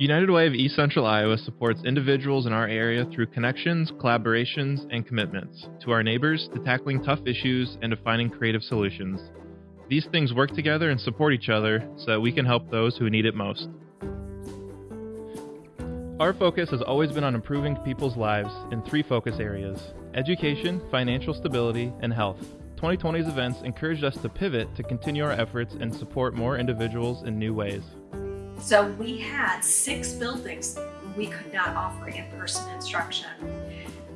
United Way of East Central Iowa supports individuals in our area through connections, collaborations, and commitments to our neighbors, to tackling tough issues, and to finding creative solutions. These things work together and support each other so that we can help those who need it most. Our focus has always been on improving people's lives in three focus areas education, financial stability, and health. 2020's events encouraged us to pivot to continue our efforts and support more individuals in new ways. So we had six buildings we could not offer in-person instruction.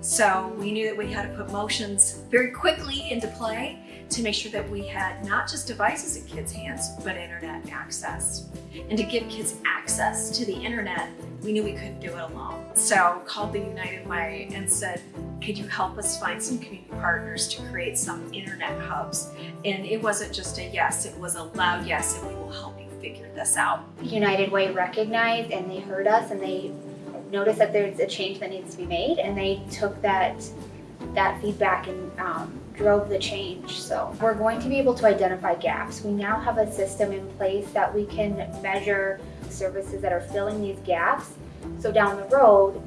So we knew that we had to put motions very quickly into play to make sure that we had not just devices in kids' hands, but internet access. And to give kids access to the internet, we knew we couldn't do it alone. So called the United Way and said, could you help us find some community partners to create some internet hubs? And it wasn't just a yes, it was a loud yes, and we will help you figure this out. United Way recognized and they heard us and they noticed that there's a change that needs to be made and they took that that feedback and um, drove the change. So we're going to be able to identify gaps. We now have a system in place that we can measure services that are filling these gaps. So down the road,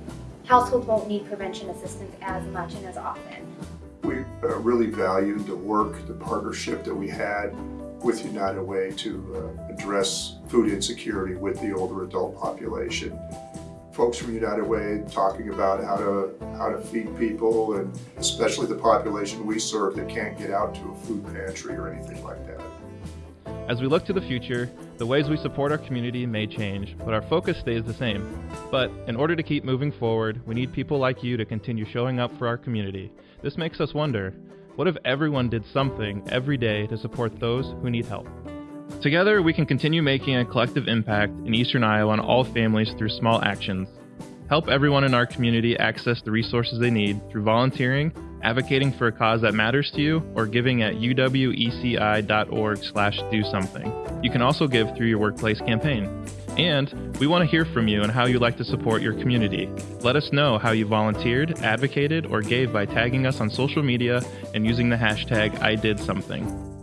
households won't need prevention assistance as much and as often. We uh, really valued the work, the partnership that we had with United Way to uh, address food insecurity with the older adult population. Folks from United Way talking about how to how to feed people and especially the population we serve that can't get out to a food pantry or anything like that. As we look to the future, the ways we support our community may change, but our focus stays the same. But in order to keep moving forward, we need people like you to continue showing up for our community. This makes us wonder, what if everyone did something every day to support those who need help? Together, we can continue making a collective impact in Eastern Iowa on all families through small actions. Help everyone in our community access the resources they need through volunteering, advocating for a cause that matters to you, or giving at uweci.org slash do something. You can also give through your workplace campaign. And we want to hear from you and how you like to support your community. Let us know how you volunteered, advocated, or gave by tagging us on social media and using the hashtag I did something.